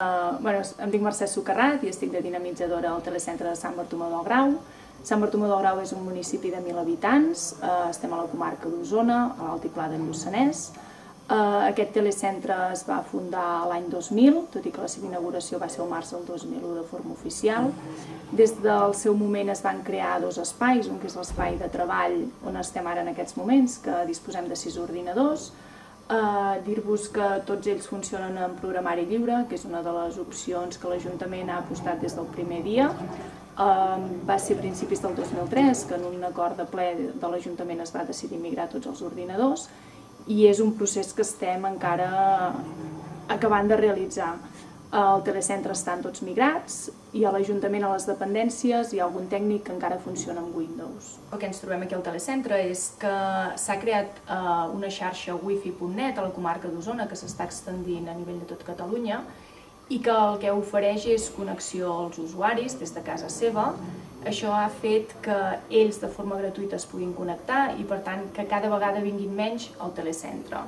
Uh, bueno, em dic Mercè Socarrat i estic de dinamitzadora al telecentre de Sant Bartomeu del Grau. Sant Bartomeu del Grau és un municipi de 1.000 habitants, uh, estem a la comarca d'Osona, a l'altiplà del Lluçanès. Uh, aquest telecentre es va fundar l'any 2000, tot i que la seva inauguració va ser el març del 2001 de forma oficial. Des del seu moment es van crear dos espais, un que és l'espai de treball on estem ara en aquests moments, que disposem de sis ordinadors, Uh, Dir-vos que tots ells funcionen en programari lliure, que és una de les opcions que l'Ajuntament ha apostat des del primer dia. Uh, va ser a principis del 2003 que en un acord de ple de l'Ajuntament es va decidir migrar tots els ordinadors i és un procés que estem encara acabant de realitzar. Al telecentre estan tots migrats i a l'Ajuntament, a les dependències, hi ha algun tècnic que encara funciona amb Windows. El que ens trobem aquí al telecentre és que s'ha creat eh, una xarxa wifi.net a la comarca d'Osona que s'està extendint a nivell de tot Catalunya i que el que ofereix és connexió als usuaris des de casa seva. Això ha fet que ells de forma gratuïta es puguin connectar i per tant que cada vegada vinguin menys al telecentre.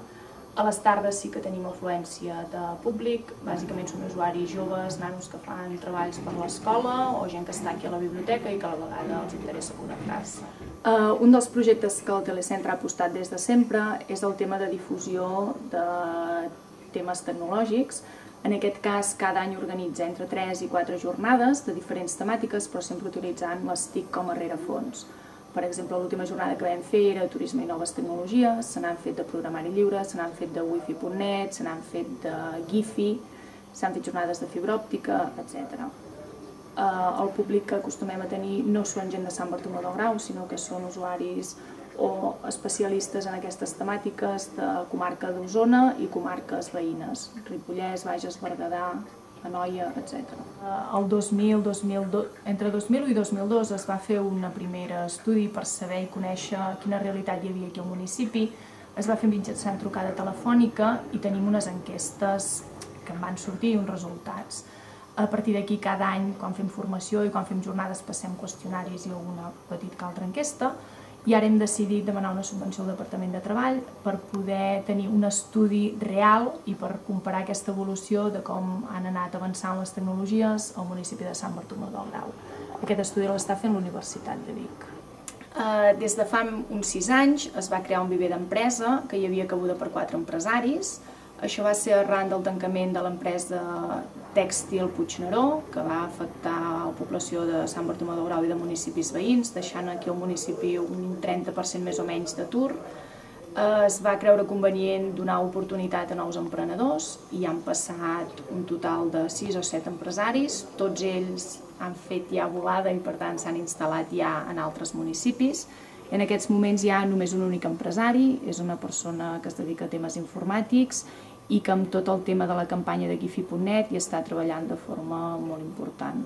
A les tardes sí que tenim afluència de públic, bàsicament són usuaris joves, nanos que fan treballs per l'escola o gent que està aquí a la biblioteca i que a la vegada els interessa connectar-se. Uh, un dels projectes que el Telecentre ha apostat des de sempre és el tema de difusió de temes tecnològics. En aquest cas, cada any organitza entre 3 i 4 jornades de diferents temàtiques, però sempre utilitzant les TIC com a rerefons. Per exemple, l'última jornada que vam fer era turisme i noves tecnologies, se n'han fet de programari lliure, se n'han fet de wifi.net, se n'han fet de Gifi, s'han fet jornades de fibra òptica, etc. Eh, el públic que acostumem a tenir no són gent de Sant Bartomeu del Grau, sinó que són usuaris o especialistes en aquestes temàtiques de comarca d'Osona i comarques veïnes, Ripollès, Bages, Berguedà, Anoia, etc. Eh, el 2000, 2002, entre 2001 i 2002 es va fer un primer estudi per saber i conèixer quina realitat hi havia aquí al municipi. Es va fer mitjançant trucada telefònica i tenim unes enquestes que en van sortir uns resultats. A partir d'aquí, cada any, quan fem formació i quan fem jornades, passem qüestionaris i alguna petita altra enquesta, i ara hem decidit demanar una subvenció al Departament de Treball per poder tenir un estudi real i per comparar aquesta evolució de com han anat avançant les tecnologies al municipi de Sant Bartomeu del Grau. Aquest estudi l'està fent l'Universitat de Vic. Uh, des de fa uns sis anys es va crear un viver d'empresa que hi havia cabuda per quatre empresaris. Això va ser arran del tancament de l'empresa tèxtil Puigneró, que va afectar població de Sant Bartomeu del Grau i de municipis veïns, deixant aquí al municipi un 30% més o menys d'atur. Eh, es va creure convenient donar oportunitat a nous emprenedors i han passat un total de 6 o 7 empresaris. Tots ells han fet ja volada i per tant s'han instal·lat ja en altres municipis. En aquests moments hi ha només un únic empresari, és una persona que es dedica a temes informàtics i que amb tot el tema de la campanya de Gifi.net hi està treballant de forma molt important.